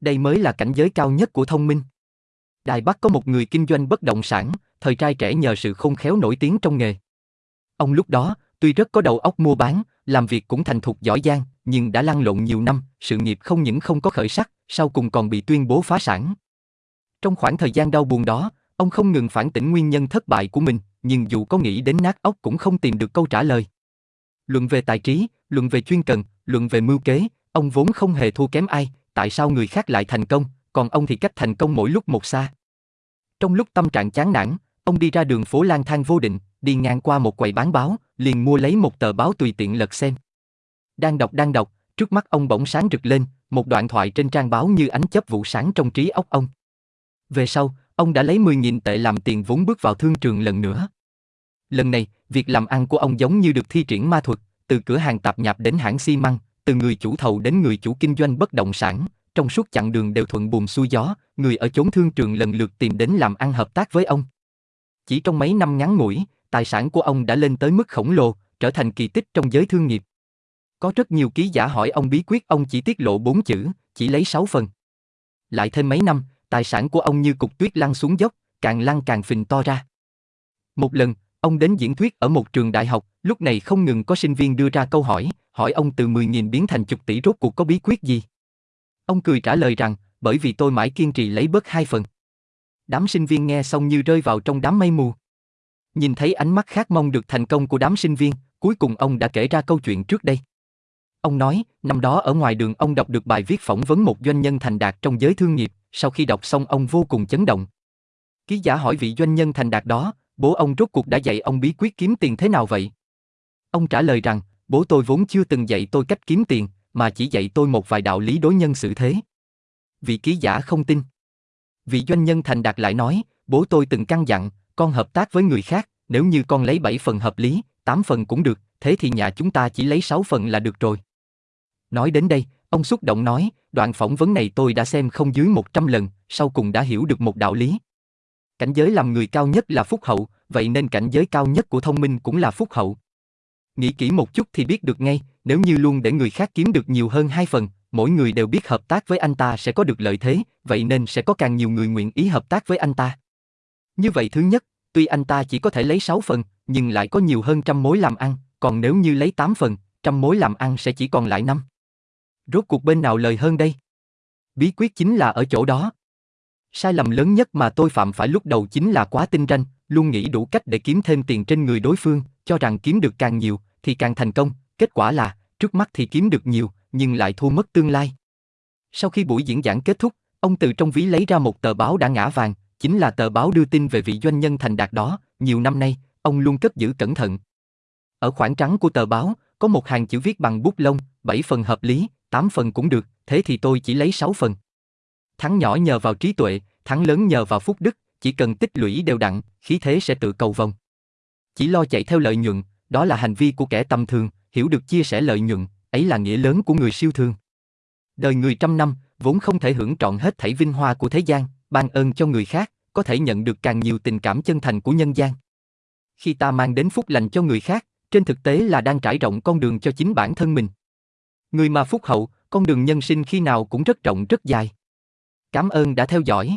đây mới là cảnh giới cao nhất của thông minh. Đài Bắc có một người kinh doanh bất động sản, thời trai trẻ nhờ sự khôn khéo nổi tiếng trong nghề. Ông lúc đó, tuy rất có đầu óc mua bán, làm việc cũng thành thục giỏi giang, nhưng đã lăn lộn nhiều năm, sự nghiệp không những không có khởi sắc, sau cùng còn bị tuyên bố phá sản. Trong khoảng thời gian đau buồn đó, ông không ngừng phản tỉnh nguyên nhân thất bại của mình, nhưng dù có nghĩ đến nát óc cũng không tìm được câu trả lời. Luận về tài trí, luận về chuyên cần, luận về mưu kế, ông vốn không hề thua kém ai, tại sao người khác lại thành công, còn ông thì cách thành công mỗi lúc một xa. Trong lúc tâm trạng chán nản, ông đi ra đường phố lang thang vô định, đi ngang qua một quầy bán báo, liền mua lấy một tờ báo tùy tiện lật xem. Đang đọc đang đọc, trước mắt ông bỗng sáng rực lên, một đoạn thoại trên trang báo như ánh chớp vụ sáng trong trí óc ông. Về sau, ông đã lấy 10.000 tệ làm tiền vốn bước vào thương trường lần nữa. Lần này, việc làm ăn của ông giống như được thi triển ma thuật, từ cửa hàng tạp nhạp đến hãng xi măng, từ người chủ thầu đến người chủ kinh doanh bất động sản, trong suốt chặng đường đều thuận buồm xuôi gió, người ở chốn thương trường lần lượt tìm đến làm ăn hợp tác với ông. Chỉ trong mấy năm ngắn ngủi, tài sản của ông đã lên tới mức khổng lồ, trở thành kỳ tích trong giới thương nghiệp. Có rất nhiều ký giả hỏi ông bí quyết ông chỉ tiết lộ bốn chữ, chỉ lấy sáu phần. Lại thêm mấy năm, tài sản của ông như cục tuyết lăn xuống dốc, càng lăn càng phình to ra. Một lần, ông đến diễn thuyết ở một trường đại học, lúc này không ngừng có sinh viên đưa ra câu hỏi, hỏi ông từ 10.000 biến thành chục tỷ rốt cuộc có bí quyết gì. Ông cười trả lời rằng, bởi vì tôi mãi kiên trì lấy bớt hai phần. Đám sinh viên nghe xong như rơi vào trong đám mây mù. Nhìn thấy ánh mắt khát mong được thành công của đám sinh viên, cuối cùng ông đã kể ra câu chuyện trước đây. Ông nói, năm đó ở ngoài đường ông đọc được bài viết phỏng vấn một doanh nhân thành đạt trong giới thương nghiệp, sau khi đọc xong ông vô cùng chấn động. Ký giả hỏi vị doanh nhân thành đạt đó, bố ông rốt cuộc đã dạy ông bí quyết kiếm tiền thế nào vậy? Ông trả lời rằng, bố tôi vốn chưa từng dạy tôi cách kiếm tiền, mà chỉ dạy tôi một vài đạo lý đối nhân xử thế. Vị ký giả không tin. Vị doanh nhân thành đạt lại nói, bố tôi từng căn dặn, con hợp tác với người khác, nếu như con lấy 7 phần hợp lý, 8 phần cũng được, thế thì nhà chúng ta chỉ lấy 6 phần là được rồi. Nói đến đây, ông xúc động nói, đoạn phỏng vấn này tôi đã xem không dưới 100 lần, sau cùng đã hiểu được một đạo lý. Cảnh giới làm người cao nhất là phúc hậu, vậy nên cảnh giới cao nhất của thông minh cũng là phúc hậu. Nghĩ kỹ một chút thì biết được ngay, nếu như luôn để người khác kiếm được nhiều hơn hai phần, mỗi người đều biết hợp tác với anh ta sẽ có được lợi thế, vậy nên sẽ có càng nhiều người nguyện ý hợp tác với anh ta. Như vậy thứ nhất, tuy anh ta chỉ có thể lấy 6 phần, nhưng lại có nhiều hơn trăm mối làm ăn, còn nếu như lấy 8 phần, trăm mối làm ăn sẽ chỉ còn lại năm. Rốt cuộc bên nào lời hơn đây? Bí quyết chính là ở chỗ đó. Sai lầm lớn nhất mà tôi phạm phải lúc đầu chính là quá tinh ranh, luôn nghĩ đủ cách để kiếm thêm tiền trên người đối phương, cho rằng kiếm được càng nhiều thì càng thành công, kết quả là trước mắt thì kiếm được nhiều, nhưng lại thua mất tương lai. Sau khi buổi diễn giảng kết thúc, ông từ trong ví lấy ra một tờ báo đã ngã vàng, chính là tờ báo đưa tin về vị doanh nhân thành đạt đó, nhiều năm nay, ông luôn cất giữ cẩn thận. Ở khoảng trắng của tờ báo, có một hàng chữ viết bằng bút lông, 7 phần hợp lý, 8 phần cũng được, thế thì tôi chỉ lấy 6 phần. Thắng nhỏ nhờ vào trí tuệ, thắng lớn nhờ vào phúc đức, chỉ cần tích lũy đều đặn, khí thế sẽ tự cầu vồng. Chỉ lo chạy theo lợi nhuận, đó là hành vi của kẻ tầm thường, hiểu được chia sẻ lợi nhuận, ấy là nghĩa lớn của người siêu thường. Đời người trăm năm, vốn không thể hưởng trọn hết thảy vinh hoa của thế gian, ban ơn cho người khác, có thể nhận được càng nhiều tình cảm chân thành của nhân gian. Khi ta mang đến phúc lành cho người khác, trên thực tế là đang trải rộng con đường cho chính bản thân mình. Người mà phúc hậu, con đường nhân sinh khi nào cũng rất rộng rất dài. Cảm ơn đã theo dõi.